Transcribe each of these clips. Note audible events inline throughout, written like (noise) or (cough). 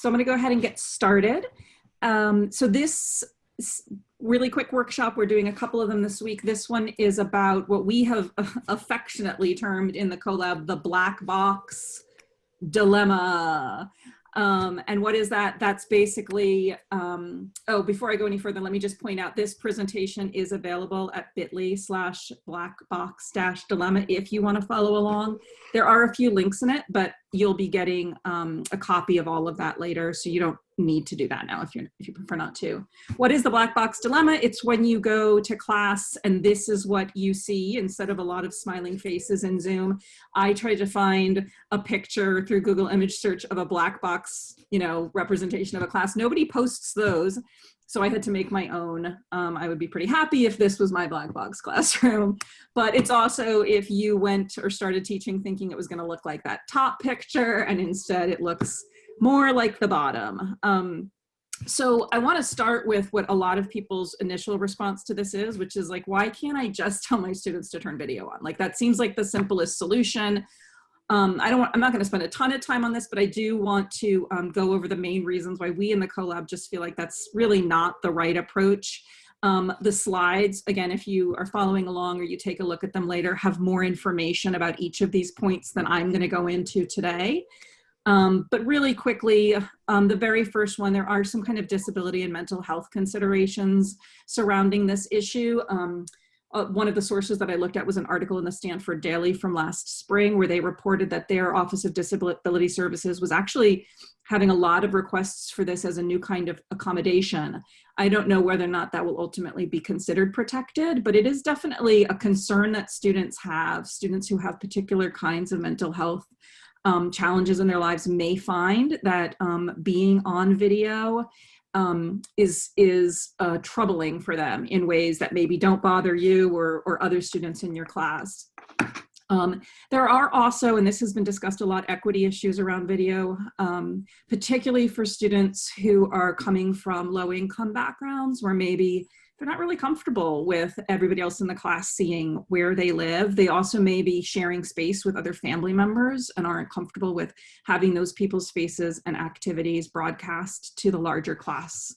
So I'm going to go ahead and get started. Um, so this really quick workshop, we're doing a couple of them this week. This one is about what we have (laughs) affectionately termed in the CoLab the black box dilemma. Um, and what is that? That's basically, um, oh, before I go any further, let me just point out this presentation is available at bit.ly slash black box dash dilemma if you want to follow along. There are a few links in it, but you'll be getting um, a copy of all of that later. So you don't need to do that now if you if you prefer not to. What is the black box dilemma? It's when you go to class and this is what you see instead of a lot of smiling faces in Zoom. I tried to find a picture through Google image search of a black box, you know, representation of a class. Nobody posts those. So I had to make my own. Um, I would be pretty happy if this was my black box (laughs) classroom, but it's also if you went or started teaching thinking it was gonna look like that top picture and instead it looks more like the bottom. Um, so I want to start with what a lot of people's initial response to this is, which is like, why can't I just (laughs) tell my students to turn video on? Like that seems like the simplest solution. Um, I don't want, I'm not going to spend a ton of time on this, but I do want to um, go over the main reasons why we in the CoLab just feel like that's really not the right approach. Um, the slides, again, if you are following along or you take a look at them later, have more information about each of these points than I'm going to go into today. Um, but really quickly, um, the very first one, there are some kind of disability and mental health considerations surrounding this issue. Um, uh, one of the sources that I looked at was an article in the Stanford Daily from last spring where they reported that their Office of Disability Services was actually having a lot of requests for this as a new kind of accommodation. I don't know whether or not that will ultimately be considered protected, but it is definitely a concern that students have, students who have particular kinds of mental health um, challenges in their lives may find that um, being on video um, is is uh, troubling for them in ways that maybe don't bother you or, or other students in your class. Um, there are also, and this has been discussed a lot, equity issues around video, um, particularly for students who are coming from low income backgrounds where maybe they're not really comfortable with everybody else in the class seeing where they live. They also may be sharing space with other family members and aren't comfortable with having those people's faces and activities broadcast to the larger class.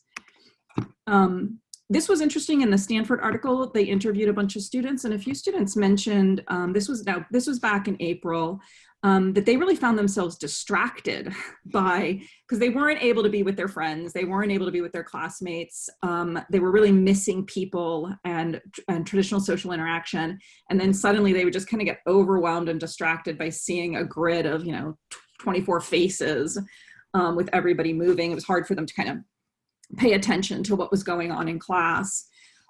Um, this was interesting in the Stanford article. They interviewed a bunch of students and a few students mentioned, um, this was now, this was back in April, um, that they really found themselves distracted (laughs) by, because they weren't able to be with their friends, they weren't able to be with their classmates, um, they were really missing people and, and traditional social interaction. And then suddenly they would just kind of get overwhelmed and distracted by seeing a grid of, you know, 24 faces um, with everybody moving. It was hard for them to kind of pay attention to what was going on in class.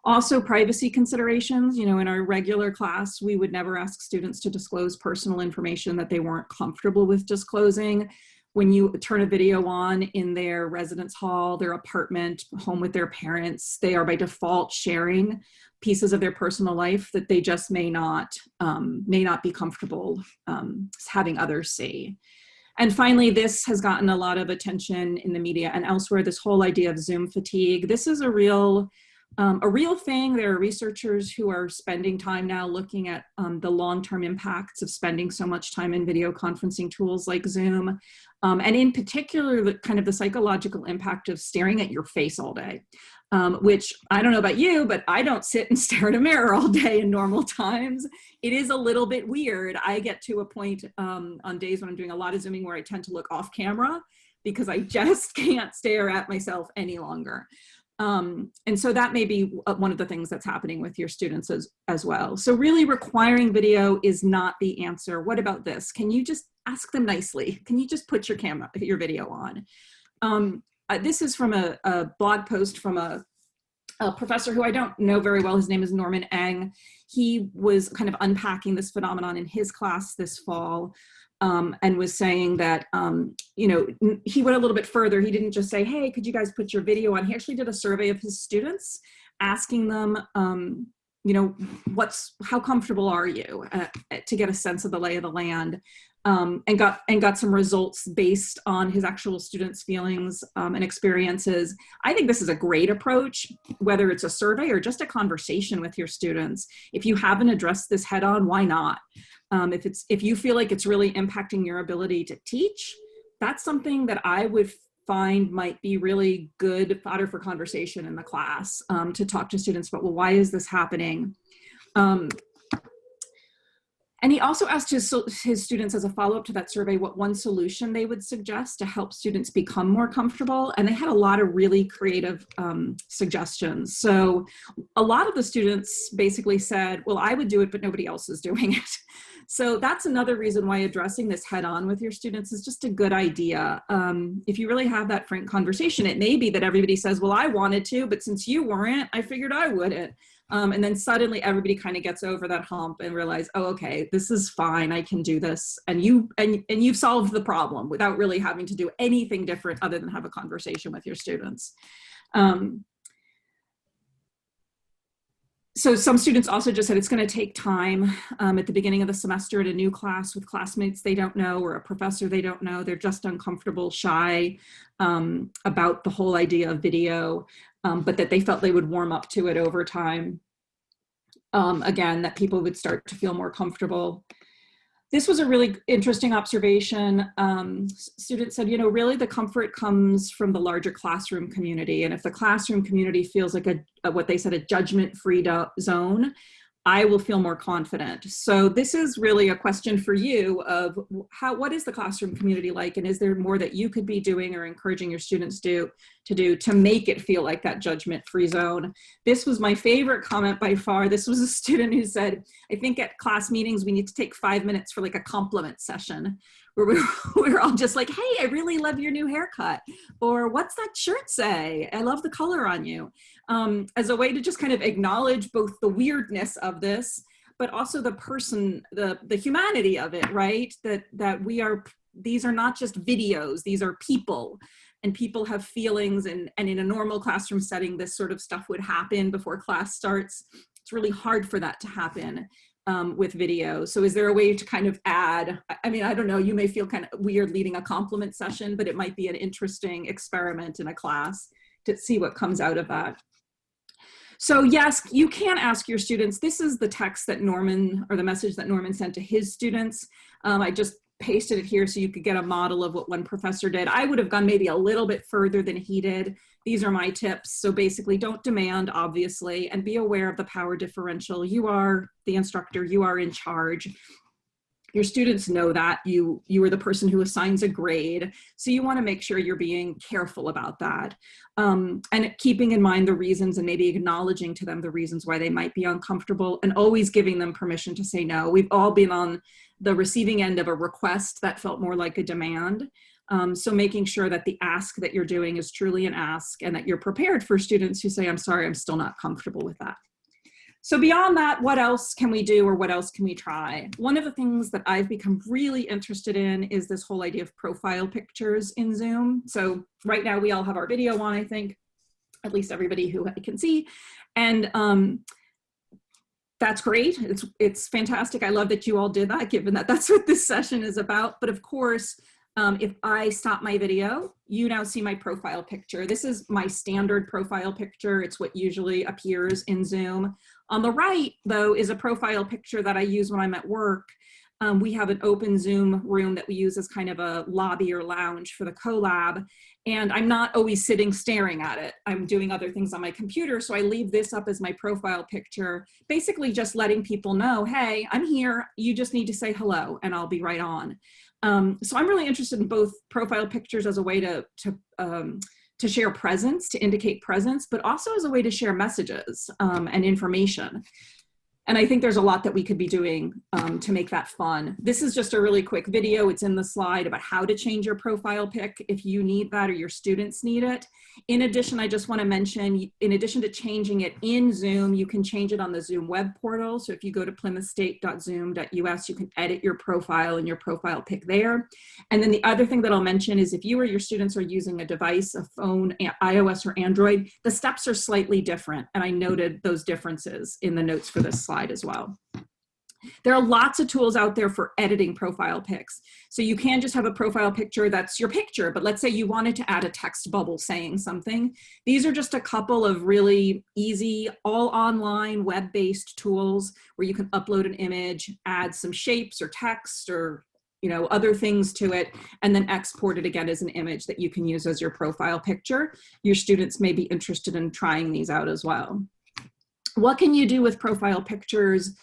Also privacy considerations, you know, in our regular class, we would never ask students to disclose personal information that they weren't comfortable with disclosing. When you turn a video on in their residence hall, their apartment, home with their parents, they are by default sharing pieces of their personal life that they just may not, um, may not be comfortable um, having others see. And finally, this has gotten a lot of attention in the media and elsewhere, this whole idea of Zoom fatigue. This is a real um, a real thing. There are researchers who are spending time now looking at um, the long-term impacts of spending so much time in video conferencing tools like Zoom, um, and in particular, the kind of the psychological impact of staring at your face all day, um, which I don't know about you, but I don't sit and (laughs) stare at a mirror all day in normal times. It is a little bit weird. I get to a point um, on days when I'm doing a lot of Zooming where I tend to look off camera because I (laughs) just can't stare at myself any longer. Um, and so that may be uh, one of the things that's happening with your students as, as well. So really requiring video is not the answer. What about this? Can you just ask them nicely? Can you just put your camera, your video on? Um, uh, this is from a, a, blog post from a, a professor who I don't know very well. His name is Norman Eng. He was kind of unpacking this phenomenon in his class this fall um, and was saying that, um, you know, he went a little bit further. He didn't just say, hey, could you guys put your video on? He actually did a survey of his students asking them, um, you know, what's, how comfortable are you uh, to get a sense of the lay of the land um, and got and got some results based on his actual students' feelings um, and experiences. I think this is a great approach, whether it's a survey or just a conversation with your students. If you haven't addressed this head on, why not? Um, if, it's, if you feel like it's really impacting your ability to teach, that's something that I would find might be really good fodder for conversation in the class um, to talk to students about, well, why is this happening? And he also asked his, his students as a follow-up to that survey what one solution they would suggest to help students become more comfortable. And they had a lot of really creative um, suggestions. So a lot of the students basically said, well, I would do it, but nobody else is doing it. (laughs) So that's another reason why addressing this head on with your students is just a good idea. Um, if you really have that frank conversation, it may be that everybody says, well, I wanted to, but since you weren't, I figured I wouldn't. Um, and then suddenly everybody kind of gets over that hump and realize, oh, okay, this is fine. I can do this. And you and, and you've solved the problem without really having to do anything different other than have a conversation with your students. Um, so some students also just said it's going to take time um, at the beginning of the semester at a new class with classmates they don't know or a professor they don't know. They're just uncomfortable, shy um, about the whole idea of video, um, but that they felt they would warm up to it over time. Um, again, that people would start to feel more comfortable this was a really interesting observation. Um, students said, you know, really the comfort comes from the larger classroom community. And if the classroom community feels like a, a what they said, a judgment-free zone, I will feel more confident. So this is really a question for you of how, what is the classroom community like? And is there more that you could be doing or encouraging your students do to do to make it feel like that judgment free zone? This was my favorite comment by far. This was a (laughs) student who said, I think at class meetings, we need to take five minutes for like a compliment session where we (laughs) we're all just like, hey, I really love your new haircut. Or what's that shirt say? I love the color on you. Um, as a way to just kind of acknowledge both the weirdness of this, but also the person, the, the humanity of it, right? That, that we are, these are not just videos, these are people and people have feelings and, and in a normal classroom setting, this sort of stuff would happen before class starts. It's really hard for that to happen um, with video. So is there a way to kind of add, I mean, I don't know, you may feel kind of weird leading a compliment session, but it might be an interesting experiment in a class to see what comes out of that. So yes, you can ask your students, this is the text that Norman, or the message that Norman sent to his students. Um, I just pasted it here so you could get a model of what one professor did. I would have gone maybe a little bit further than he did. These are my tips. So basically don't demand, obviously, and be aware of the power differential. You are the instructor, you are in charge. Your students know that you, you are the person who assigns a grade. So you wanna make sure you're being careful about that. Um, and keeping in mind the reasons and maybe acknowledging to them the reasons why they might be uncomfortable and always giving them permission to say no. We've all been on the receiving end of a request that felt more like a demand. Um, so making sure that the ask that you're doing is truly an ask and that you're prepared for students who say, I'm sorry, I'm still not comfortable with that. So beyond that, what else can we do or what else can we try? One of the things that I've become really interested in is this whole idea of profile pictures in Zoom. So right now we all have our video on, I think, at least everybody who I can see. And um, that's great. It's, it's fantastic. I love that you all did that, given that that's (laughs) what this session is about. But of course, um, if I stop my video, you now see my profile picture. This is my standard profile picture. It's what usually appears in Zoom. On the right, though, is a profile picture that I use when I'm at work. Um, we have an open Zoom room that we use as kind of a lobby or lounge for the collab. And I'm not always sitting staring at it. I'm doing other things on my computer. So I leave this up as my profile picture, basically just letting people know, hey, I'm here. You just need to say hello and I'll be right on. Um, so I'm really interested in both profile pictures as a way to, to, um, to share presence, to indicate presence, but also as a way to share messages um, and information. And I think there's a lot that we could be doing um, to make that fun. This is just a really quick video. It's in the slide about how to change your profile pic if you need that or your students need it. In addition, I just want to mention, in addition to changing it in Zoom, you can change it on the Zoom web portal. So if you go to plymouthstate.zoom.us, you can edit your profile and your profile pic there. And then the other thing that I'll mention is if you or your students are using a device, a phone, iOS or Android, the steps are slightly different. And I noted those differences in the notes for this slide slide as well. There are lots of tools out there for editing profile pics. So you can just have a profile picture that's your picture, but let's say you wanted to add a text bubble saying something. These are just a couple of really easy, all online web-based tools where you can upload an image, add some shapes or text or you know, other things to it, and then export it again as an image that you can use as your profile picture. Your students may be interested in trying these out as well. What can you do with profile pictures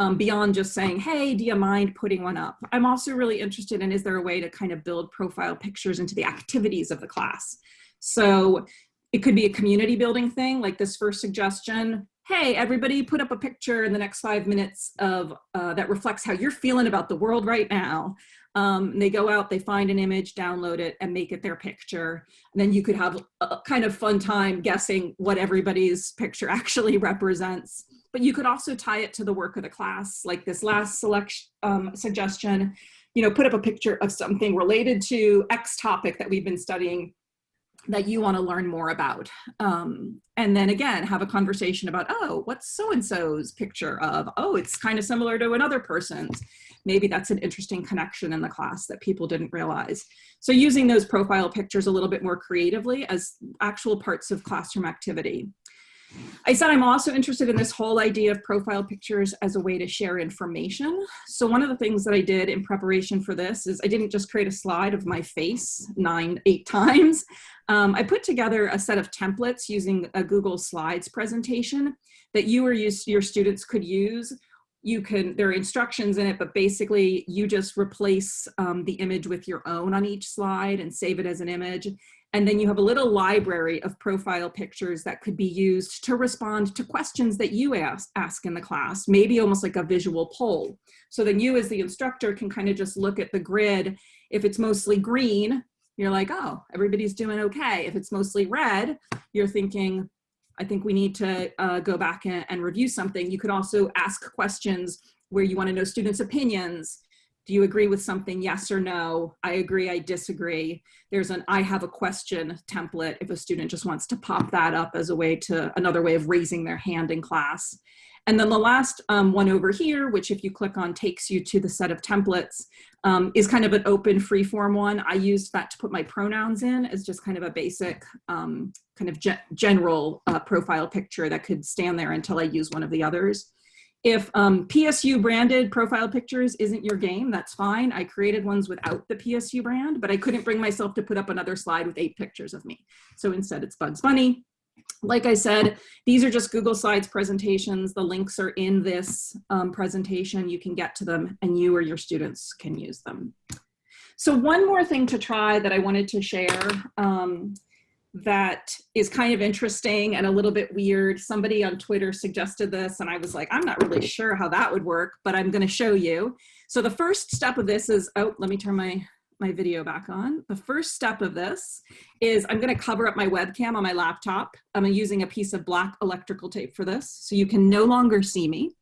um, beyond just saying, hey, do you mind putting one up? I'm also really interested in, is there a way to kind of build profile pictures into the activities of the class? So it could be a community building thing, like this first suggestion, hey, everybody put up a picture in the next five minutes of uh, that reflects how you're feeling about the world right now. Um, they go out, they find an image, download it, and make it their picture. And then you could have a kind of fun time guessing what everybody's picture (laughs) actually represents. But you could also tie it to the work of the class, like this last selection um, suggestion, you know, put up a picture of something related to X topic that we've been studying that you want to learn more about. Um, and then again, have a conversation about, oh, what's so-and-so's picture of? Oh, it's kind of similar to another person's. Maybe that's an interesting connection in the class that people didn't realize. So using those profile pictures a little bit more creatively as actual parts of classroom activity. I said I'm also interested in this whole idea of profile pictures as a way to share information. So one of the things that I did in preparation for this is I didn't just create a slide of my face nine, eight (laughs) times. Um, I put together a set of templates using a Google Slides presentation that you or you, your students could use. You can, there are instructions in it, but basically you just replace um, the image with your own on each slide and save it as an image. And then you have a little library of profile pictures that could be used to respond to questions that you ask, ask in the class, maybe almost like a visual poll. So then you as the instructor can kind of just look at the grid. If it's mostly green, you're like, oh, everybody's doing okay. If it's mostly red, you're thinking, I think we need to uh, go back and, and review something. You could also ask questions where you wanna know students' opinions do you agree with something? Yes or no? I agree, I disagree. There's an I have a question template if a student just wants to pop that up as a way to, another way of raising their hand in class. And then the last um, one over here, which if you click on takes you to the set of templates, um, is kind of an open free form one. I used that to put my pronouns in as just kind of a basic um, kind of ge general uh, profile picture that could stand there until I use one of the others. If um, PSU branded profile pictures isn't your game, that's fine. I created ones without the PSU brand, but I couldn't bring myself to put up another slide with eight pictures of me. So instead it's Bugs Bunny. Like I said, these are just Google Slides presentations. The links are in this um, presentation. You can get to them and you or your students can use them. So one more thing to try that I wanted to share um, that is kind of interesting and a little bit weird. Somebody on Twitter suggested this and I was like, I'm not really sure how that would work, but I'm gonna show you. So the first step of this is, oh, let me turn my, my video back on. The first step of this is I'm gonna cover up my webcam on my laptop. I'm using a piece of black electrical tape for this, so you can no longer see me.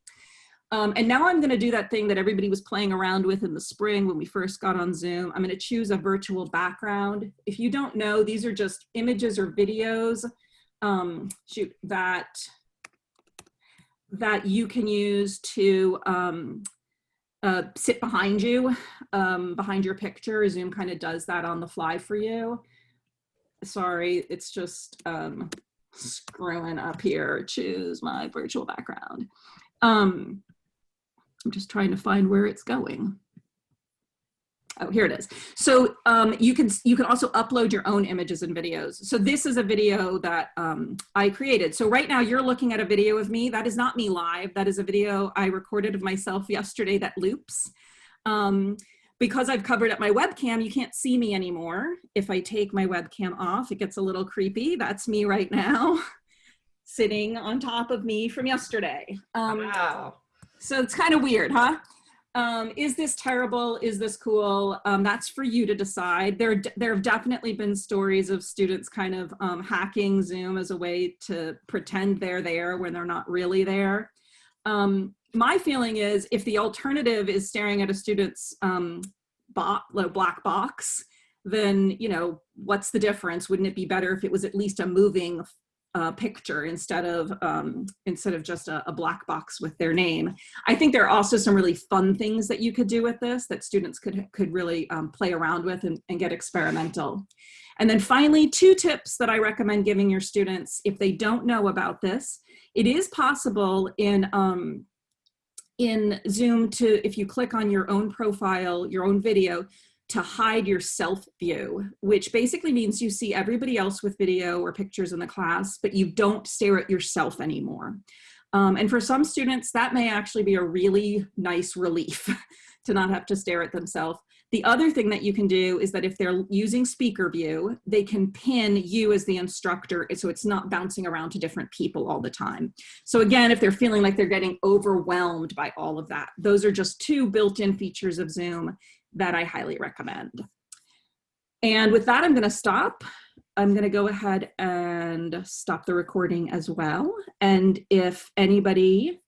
Um, and now I'm gonna do that thing that everybody was playing around with in the spring when we first got on Zoom. I'm gonna choose a virtual background. If you don't know, these are just images or videos um, shoot, that, that you can use to um, uh, sit behind you, um, behind your picture. Zoom kind of does that on the fly for you. Sorry, it's just um, screwing up here. Choose my virtual background. Um, I'm just trying to find where it's going. Oh, here it is. So um, you can you can also upload your own images and videos. So this is a video that um, I created. So right now you're looking at a video of me. That is not me live. That is a video I recorded of myself yesterday that loops. Um, because I've covered up my webcam, you can't see me anymore. If I take my webcam off, it gets a little creepy. That's me right now, (laughs) sitting on top of me from yesterday. Um, wow. So it's kind of weird, huh? Um, is this terrible? Is this cool? Um, that's for you to decide. There, there have definitely been stories of students kind of um, hacking Zoom as a way to pretend they're there when they're not really there. Um, my feeling is if the alternative is staring at a student's um, black box, then, you know, what's the difference? Wouldn't it be better if it was at least a moving uh, picture instead of um, instead of just a, a, black box with their name. I think there are also some really fun things that you could do with this that students could could really um, play around with and, and get experimental. And then finally, two tips that I recommend giving your students if they don't know about this. It is possible in um, in Zoom to, if you click on your own profile, your own video, to hide your self view, which basically means you see everybody else with video or pictures in the class, but you don't stare at yourself anymore. Um, and for some students, that may actually be a really nice relief (laughs) to not have to stare at themselves. The other thing that you can do is that if they're using speaker view, they can pin you as the instructor so it's not bouncing around to different people all the time. So again, if they're feeling like they're getting overwhelmed by all of that, those are just two built-in features of Zoom that I highly recommend. And with that, I'm gonna stop. I'm gonna go ahead and stop the recording as well. And if anybody